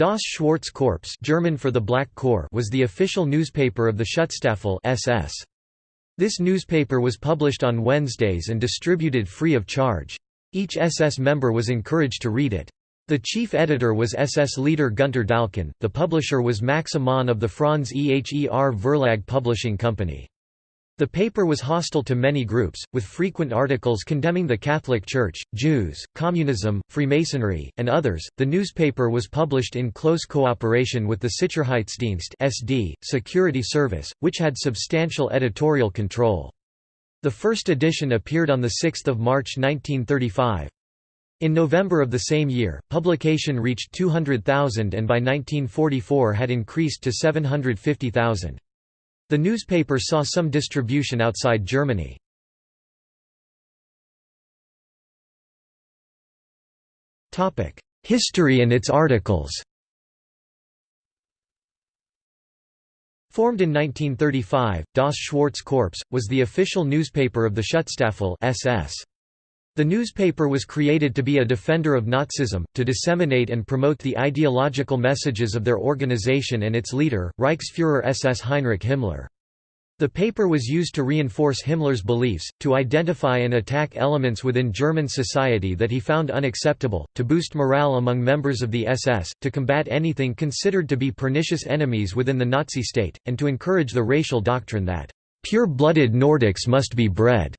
Das Schwarze Korps German for the Black Corps was the official newspaper of the Schutzstaffel SS. This newspaper was published on Wednesdays and distributed free of charge. Each SS member was encouraged to read it. The chief editor was SS leader Gunter d'Alquen, the publisher was Max Amann of the Franz Eher Verlag Publishing Company. The paper was hostile to many groups, with frequent articles condemning the Catholic Church, Jews, communism, Freemasonry, and others. The newspaper was published in close cooperation with the Sicherheitsdienst (SD) security service, which had substantial editorial control. The first edition appeared on the 6th of March 1935. In November of the same year, publication reached 200,000 and by 1944 had increased to 750,000. The newspaper saw some distribution outside Germany. History and its articles Formed in 1935, Das Schwarze Korps, was the official newspaper of the Schutzstaffel SS. The newspaper was created to be a defender of Nazism, to disseminate and promote the ideological messages of their organization and its leader, Reichsfuhrer SS Heinrich Himmler. The paper was used to reinforce Himmler's beliefs, to identify and attack elements within German society that he found unacceptable, to boost morale among members of the SS, to combat anything considered to be pernicious enemies within the Nazi state, and to encourage the racial doctrine that, "...pure-blooded Nordics must be bred."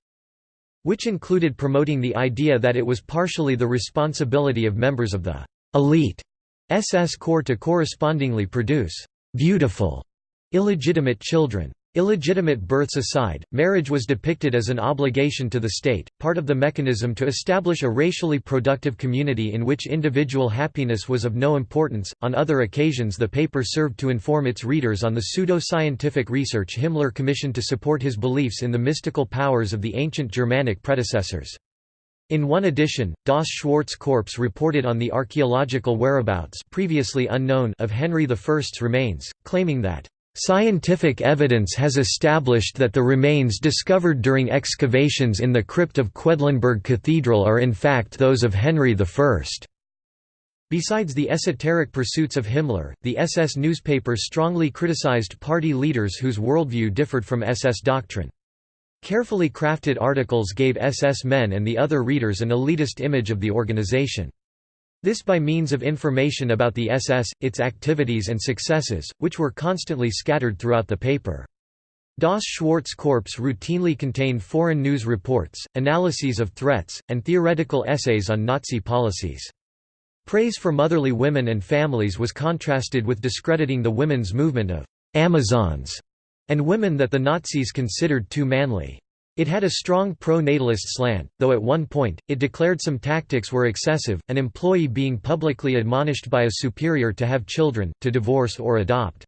Which included promoting the idea that it was partially the responsibility of members of the elite SS Corps to correspondingly produce beautiful, illegitimate children. Illegitimate births aside, marriage was depicted as an obligation to the state, part of the mechanism to establish a racially productive community in which individual happiness was of no importance. On other occasions, the paper served to inform its readers on the pseudo scientific research Himmler commissioned to support his beliefs in the mystical powers of the ancient Germanic predecessors. In one edition, Das Schwarze Korps reported on the archaeological whereabouts previously unknown of Henry I's remains, claiming that Scientific evidence has established that the remains discovered during excavations in the crypt of Quedlinburg Cathedral are in fact those of Henry I. Besides the esoteric pursuits of Himmler, the SS newspaper strongly criticized party leaders whose worldview differed from SS doctrine. Carefully crafted articles gave SS men and the other readers an elitist image of the organization. This by means of information about the SS, its activities and successes, which were constantly scattered throughout the paper. Das Schwarze Korps routinely contained foreign news reports, analyses of threats, and theoretical essays on Nazi policies. Praise for motherly women and families was contrasted with discrediting the women's movement of «Amazons» and women that the Nazis considered too manly. It had a strong pro-natalist slant, though at one point, it declared some tactics were excessive, an employee being publicly admonished by a superior to have children, to divorce or adopt.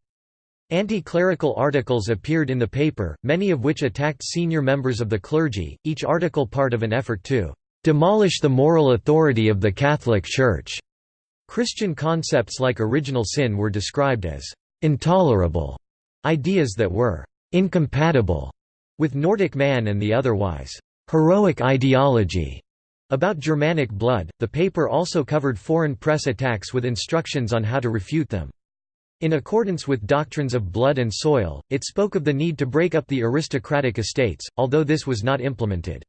Anti-clerical articles appeared in the paper, many of which attacked senior members of the clergy, each article part of an effort to "...demolish the moral authority of the Catholic Church." Christian concepts like original sin were described as "...intolerable", ideas that were "...incompatible." With Nordic man and the otherwise heroic ideology about Germanic blood, the paper also covered foreign press attacks with instructions on how to refute them. In accordance with doctrines of blood and soil, it spoke of the need to break up the aristocratic estates, although this was not implemented.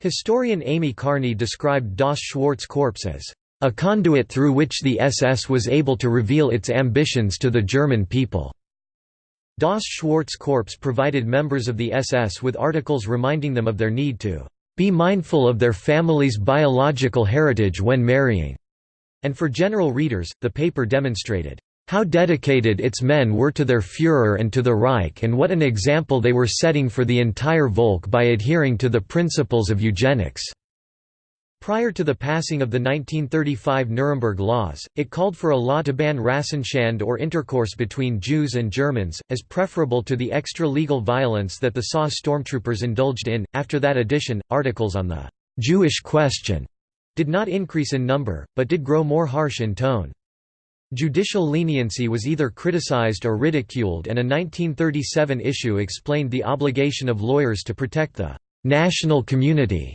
Historian Amy Carney described Das Schwarze Korps as a conduit through which the SS was able to reveal its ambitions to the German people. Das Schwarze Korps provided members of the SS with articles reminding them of their need to be mindful of their family's biological heritage when marrying, and for general readers, the paper demonstrated how dedicated its men were to their Führer and to the Reich and what an example they were setting for the entire Volk by adhering to the principles of eugenics. Prior to the passing of the 1935 Nuremberg Laws, it called for a law to ban Rassenschand or intercourse between Jews and Germans, as preferable to the extra-legal violence that the SA stormtroopers indulged in. After that edition, articles on the Jewish question did not increase in number, but did grow more harsh in tone. Judicial leniency was either criticized or ridiculed and a 1937 issue explained the obligation of lawyers to protect the national community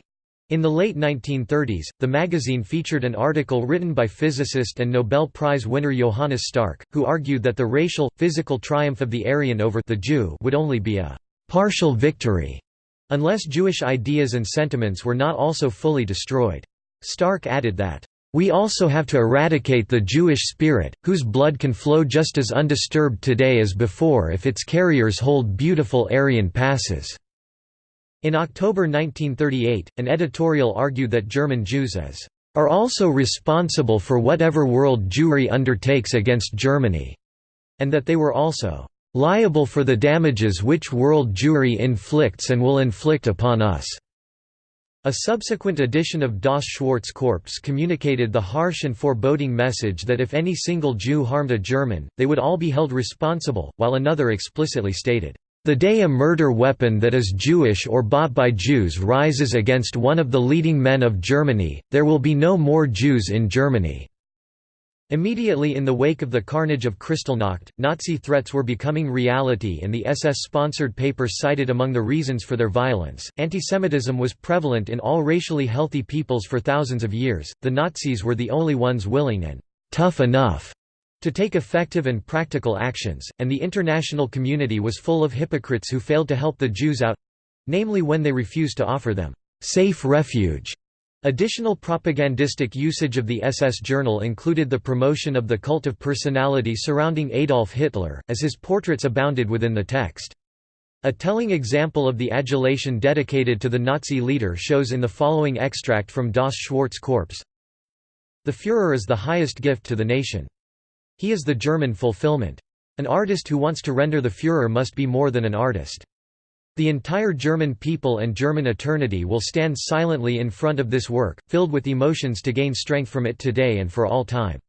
In the late 1930s, the magazine featured an article written by physicist and Nobel Prize winner Johannes Stark, who argued that the racial, physical triumph of the Aryan over the Jew would only be a «partial victory» unless Jewish ideas and sentiments were not also fully destroyed. Stark added that, "...we also have to eradicate the Jewish spirit, whose blood can flow just as undisturbed today as before if its carriers hold beautiful Aryan passes." In October 1938, an editorial argued that German Jews as are also responsible for whatever world Jewry undertakes against Germany, and that they were also liable for the damages which world Jewry inflicts and will inflict upon us. A subsequent edition of Das Schwarze Korps communicated the harsh and foreboding message that if any single Jew harmed a German, they would all be held responsible, while another explicitly stated, the day a murder weapon that is Jewish or bought by Jews rises against one of the leading men of Germany, there will be no more Jews in Germany." Immediately in the wake of the carnage of Kristallnacht, Nazi threats were becoming reality and the SS-sponsored paper cited among the reasons for their violence. Antisemitism was prevalent in all racially healthy peoples for thousands of years, the Nazis were the only ones willing and tough enough to take effective and practical actions, and the international community was full of hypocrites who failed to help the Jews out—namely when they refused to offer them «safe refuge». Additional propagandistic usage of the SS journal included the promotion of the cult of personality surrounding Adolf Hitler, as his portraits abounded within the text. A telling example of the adulation dedicated to the Nazi leader shows in the following extract from Das Schwarze Korps. The Führer is the highest gift to the nation. He is the German fulfillment. An artist who wants to render the Führer must be more than an artist. The entire German people and German eternity will stand silently in front of this work, filled with emotions to gain strength from it today and for all time.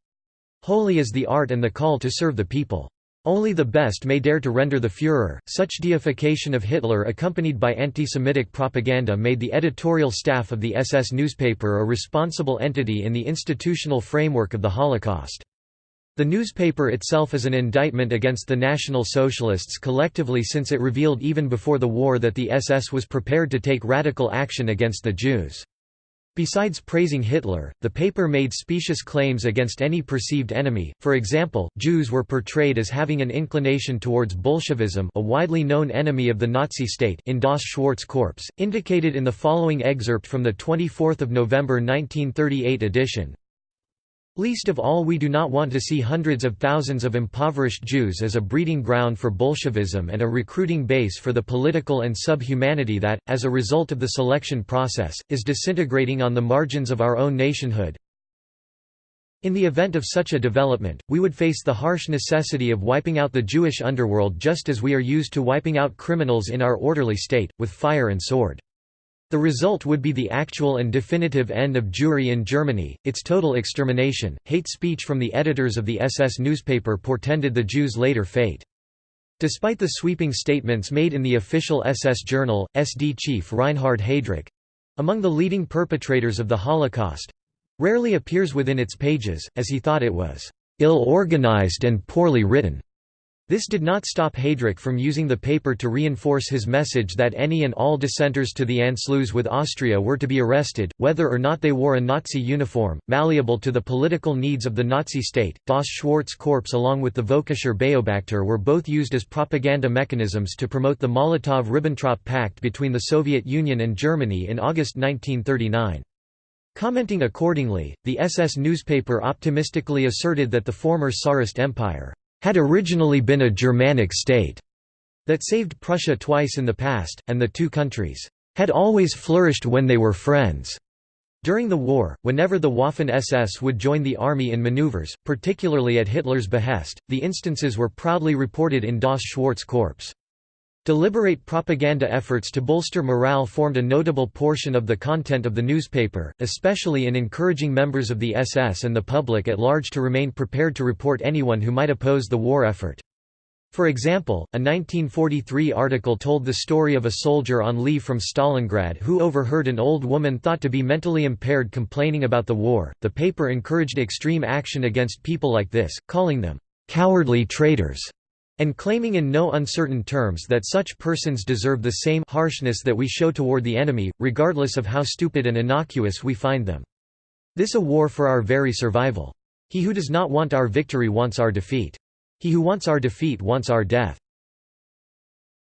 Holy is the art and the call to serve the people. Only the best may dare to render the Führer. Such deification of Hitler accompanied by anti-Semitic propaganda made the editorial staff of the SS newspaper a responsible entity in the institutional framework of the Holocaust. The newspaper itself is an indictment against the National Socialists collectively since it revealed even before the war that the SS was prepared to take radical action against the Jews. Besides praising Hitler, the paper made specious claims against any perceived enemy, for example, Jews were portrayed as having an inclination towards Bolshevism a widely known enemy of the Nazi state in Das Schwarze Korps, indicated in the following excerpt from the 24 November 1938 edition. Least of all we do not want to see hundreds of thousands of impoverished Jews as a breeding ground for Bolshevism and a recruiting base for the political and sub-humanity that, as a result of the selection process, is disintegrating on the margins of our own nationhood. In the event of such a development, we would face the harsh necessity of wiping out the Jewish underworld just as we are used to wiping out criminals in our orderly state, with fire and sword. The result would be the actual and definitive end of Jewry in Germany, its total extermination. Hate speech from the editors of the SS newspaper portended the Jews' later fate. Despite the sweeping statements made in the official SS journal, SD chief Reinhard Heydrich among the leading perpetrators of the Holocaust rarely appears within its pages, as he thought it was ill-organized and poorly written. This did not stop Heydrich from using the paper to reinforce his message that any and all dissenters to the Anschluss with Austria were to be arrested, whether or not they wore a Nazi uniform, malleable to the political needs of the Nazi state. Das Schwarze Korps along with the Völkischer Beobachter were both used as propaganda mechanisms to promote the Molotov–Ribbentrop Pact between the Soviet Union and Germany in August 1939. Commenting accordingly, the SS newspaper optimistically asserted that the former Tsarist Empire had originally been a Germanic state that saved Prussia twice in the past, and the two countries had always flourished when they were friends. During the war, whenever the Waffen-SS would join the army in maneuvers, particularly at Hitler's behest, the instances were proudly reported in Das Schwarze Korps. Deliberate propaganda efforts to bolster morale formed a notable portion of the content of the newspaper, especially in encouraging members of the SS and the public at large to remain prepared to report anyone who might oppose the war effort. For example, a 1943 article told the story of a soldier on leave from Stalingrad who overheard an old woman thought to be mentally impaired complaining about the war. The paper encouraged extreme action against people like this, calling them cowardly traitors and claiming in no uncertain terms that such persons deserve the same harshness that we show toward the enemy, regardless of how stupid and innocuous we find them. This a war for our very survival. He who does not want our victory wants our defeat. He who wants our defeat wants our death.